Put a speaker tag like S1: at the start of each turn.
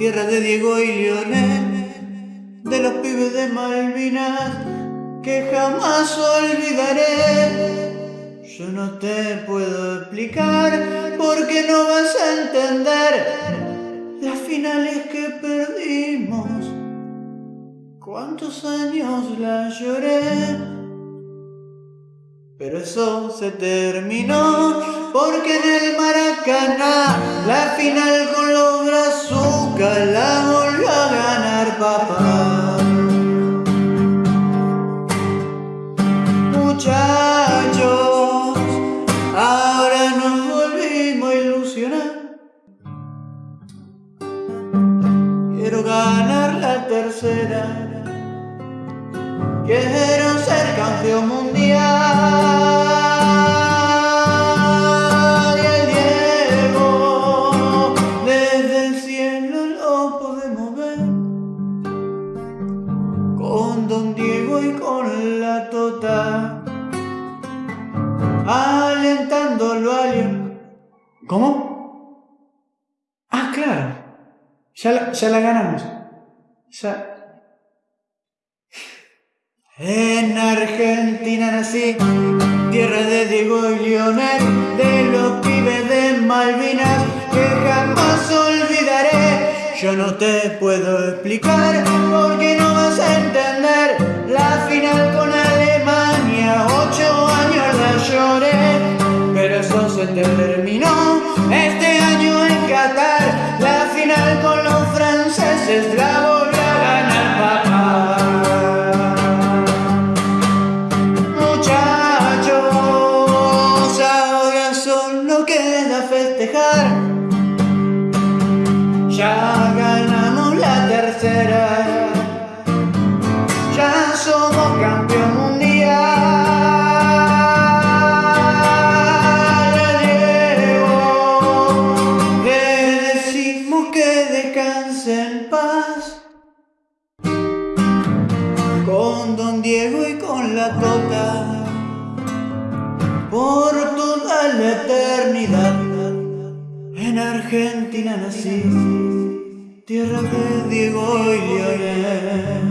S1: tierra de Diego y Lionel, de los pibes de Malvinas que jamás olvidaré. Yo no te puedo explicar porque no vas a entender las finales que perdimos. ¿Cuántos años la lloré? Pero eso se terminó porque en el Maracaná la final con los brazucas la volvió a ganar papá. Muchachos, ahora nos volvimos a ilusionar. Quiero ganar la tercera. Quiero ser campeón mundial. Con Don Diego y con la Tota. Alentándolo a alguien. ¿Cómo? Ah, claro. Ya la, ya la ganamos. Ya. En Argentina nací, tierra de Diego y Lionel, de los pibes de Malvinas Yo no te puedo explicar porque no vas a entender la final con Alemania. Ocho años la lloré, pero eso se terminó. Este año en Qatar, la final con los franceses la volvió a ganar papá. Muchachos, ahora solo queda festejar. Ya Con Don Diego y con la Tota por toda la eternidad. En Argentina nací, tierra de Diego y Lionel.